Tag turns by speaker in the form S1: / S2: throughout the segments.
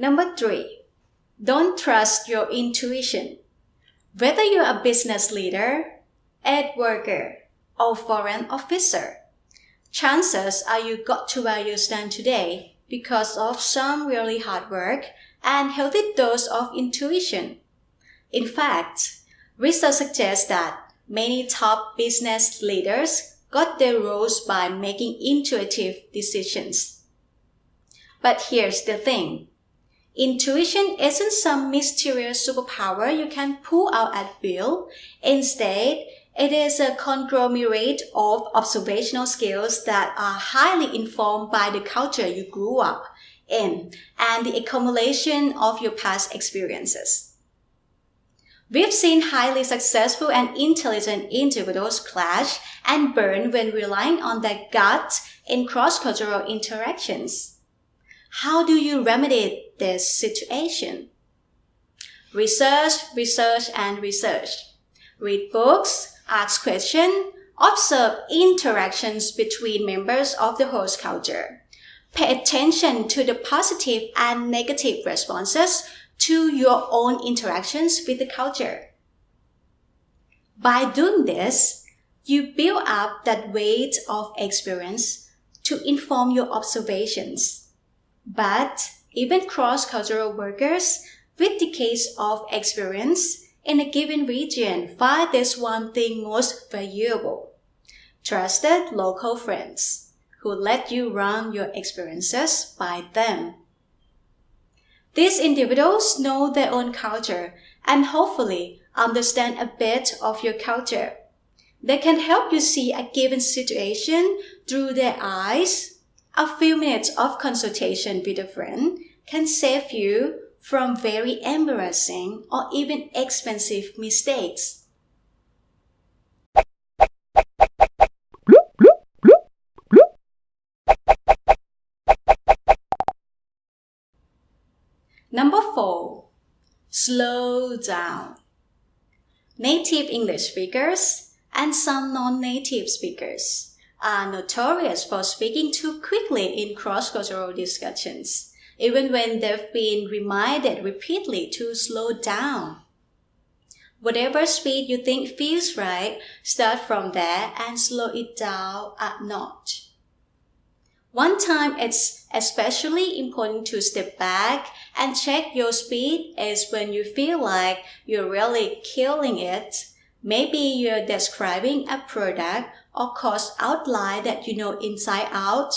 S1: Number three, don't trust your intuition. Whether you're a business leader, aid worker, or foreign officer, chances are you got to where you stand today because of some really hard work and healthy dose of intuition. In fact, research suggests that many top business leaders got their roles by making intuitive decisions. But here's the thing. Intuition isn't some mysterious superpower you can pull out at will. Instead, it is a conglomerate of observational skills that are highly informed by the culture you grew up in and the accumulation of your past experiences. We've seen highly successful and intelligent individuals clash and burn when relying on their gut in cross-cultural interactions. How do you remedy this situation? Research, research, and research. Read books, ask questions, observe interactions between members of the host culture. Pay attention to the positive and negative responses to your own interactions with the culture. By doing this, you build up that weight of experience to inform your observations. But even cross-cultural workers with decades of experience in a given region find this one thing most valuable. Trusted local friends who let you run your experiences by them. These individuals know their own culture and hopefully understand a bit of your culture. They can help you see a given situation through their eyes a few minutes of consultation with a friend can save you from very embarrassing or even expensive mistakes. Number 4. Slow down. Native English speakers and some non-native speakers are notorious for speaking too quickly in cross-cultural discussions, even when they've been reminded repeatedly to slow down. Whatever speed you think feels right, start from there and slow it down a notch. One time it's especially important to step back and check your speed is when you feel like you're really killing it. Maybe you're describing a product or course outline that you know inside out,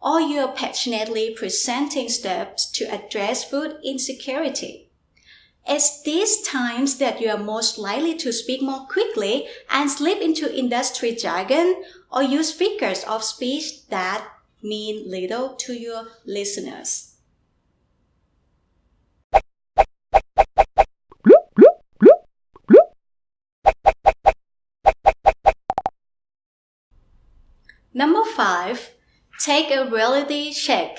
S1: or you're passionately presenting steps to address food insecurity. It's these times that you are most likely to speak more quickly and slip into industry jargon or use figures of speech that mean little to your listeners. Number five, take a reality check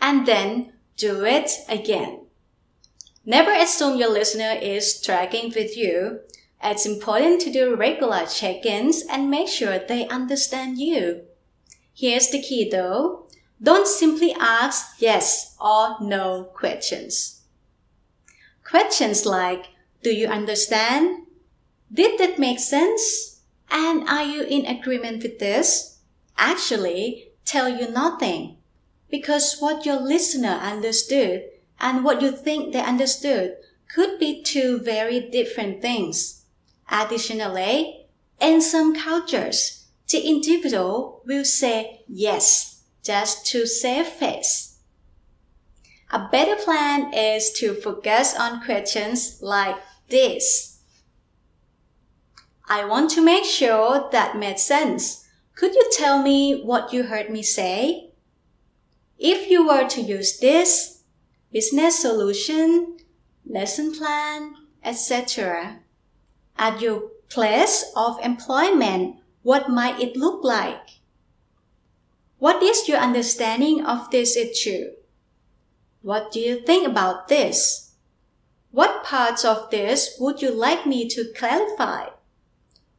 S1: and then do it again. Never assume your listener is tracking with you. It's important to do regular check-ins and make sure they understand you. Here's the key though. Don't simply ask yes or no questions. Questions like, do you understand? Did that make sense? And are you in agreement with this? Actually tell you nothing because what your listener understood and what you think they understood could be two very different things. Additionally, in some cultures, the individual will say yes just to save face. A better plan is to focus on questions like this. I want to make sure that made sense could you tell me what you heard me say? If you were to use this business solution, lesson plan, etc. At your place of employment, what might it look like? What is your understanding of this issue? What do you think about this? What parts of this would you like me to clarify?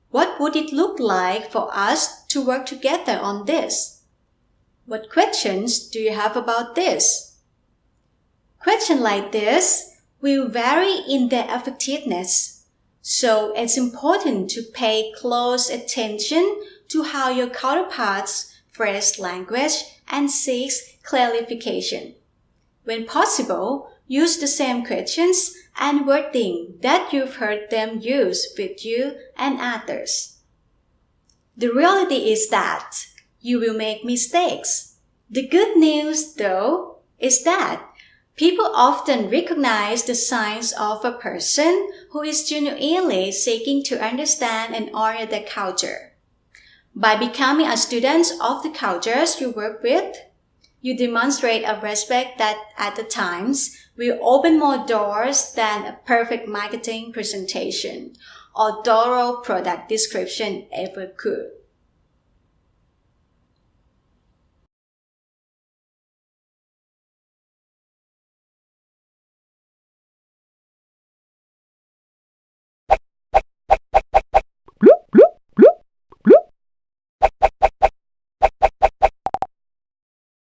S1: What would it look like for us to work together on this? What questions do you have about this? Questions like this will vary in their effectiveness, so it's important to pay close attention to how your counterparts phrase language and seeks clarification. When possible, use the same questions and wording that you've heard them use with you and others. The reality is that you will make mistakes. The good news, though, is that people often recognize the signs of a person who is genuinely seeking to understand and honor the culture. By becoming a student of the cultures you work with, you demonstrate a respect that at the times will open more doors than a perfect marketing presentation or thorough product description ever could.